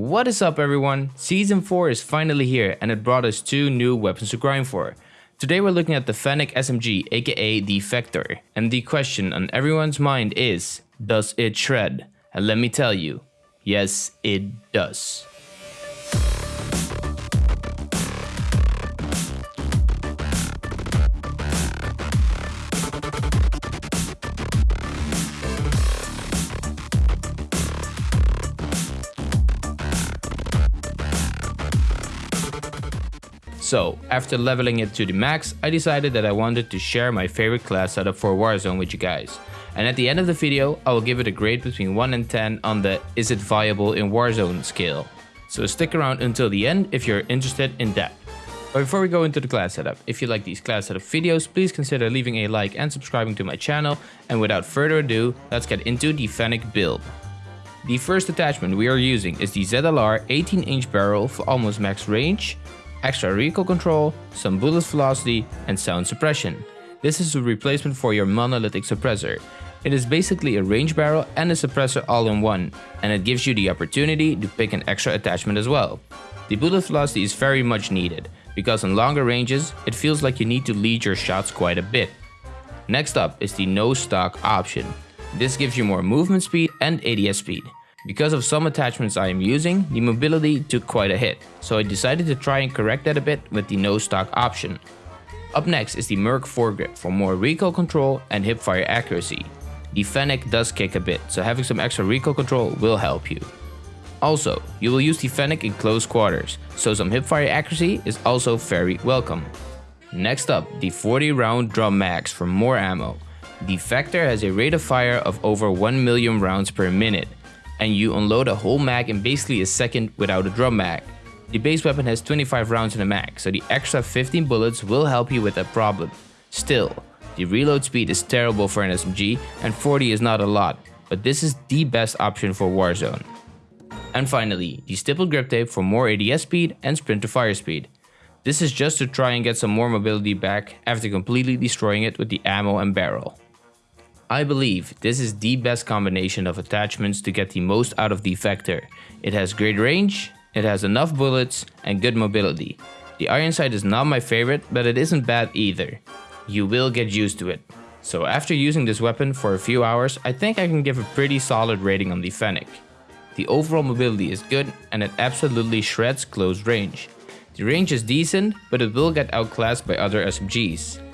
What is up everyone? Season 4 is finally here and it brought us two new weapons to grind for. Today we're looking at the Fennec SMG aka the Vector and the question on everyone's mind is, does it shred? And let me tell you, yes it does. So, after leveling it to the max, I decided that I wanted to share my favorite class setup for Warzone with you guys. And at the end of the video, I will give it a grade between 1 and 10 on the is it viable in Warzone scale. So stick around until the end if you're interested in that. But before we go into the class setup, if you like these class setup videos, please consider leaving a like and subscribing to my channel. And without further ado, let's get into the Fennec build. The first attachment we are using is the ZLR 18 inch barrel for almost max range extra recoil control, some bullet velocity, and sound suppression. This is a replacement for your monolithic suppressor. It is basically a range barrel and a suppressor all in one, and it gives you the opportunity to pick an extra attachment as well. The bullet velocity is very much needed, because on longer ranges, it feels like you need to lead your shots quite a bit. Next up is the no stock option. This gives you more movement speed and ADS speed. Because of some attachments I am using, the mobility took quite a hit, so I decided to try and correct that a bit with the no stock option. Up next is the Merc foregrip for more recoil control and hipfire accuracy. The Fennec does kick a bit, so having some extra recoil control will help you. Also, you will use the Fennec in close quarters, so some hipfire accuracy is also very welcome. Next up, the 40 round drum mags for more ammo. The Vector has a rate of fire of over 1 million rounds per minute, and you unload a whole mag in basically a second without a drum mag. The base weapon has 25 rounds in the mag, so the extra 15 bullets will help you with that problem. Still, the reload speed is terrible for an SMG and 40 is not a lot, but this is the best option for Warzone. And finally, the stippled grip tape for more ADS speed and sprint to fire speed. This is just to try and get some more mobility back after completely destroying it with the ammo and barrel. I believe this is the best combination of attachments to get the most out of the Vector. It has great range, it has enough bullets, and good mobility. The iron sight is not my favorite, but it isn't bad either. You will get used to it. So after using this weapon for a few hours, I think I can give a pretty solid rating on the Fennec. The overall mobility is good and it absolutely shreds close range. The range is decent, but it will get outclassed by other SMGs.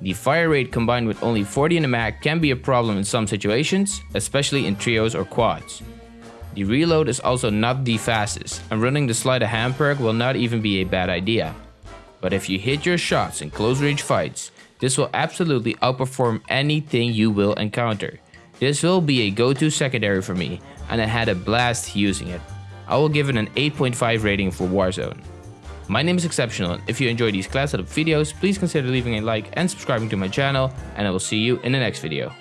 The fire rate combined with only 40 in a mag can be a problem in some situations, especially in trios or quads. The reload is also not the fastest, and running the sleight of hand perk will not even be a bad idea. But if you hit your shots in close range fights, this will absolutely outperform anything you will encounter. This will be a go-to secondary for me, and I had a blast using it. I will give it an 8.5 rating for Warzone. My name is Exceptional. If you enjoy these class setup videos, please consider leaving a like and subscribing to my channel, and I will see you in the next video.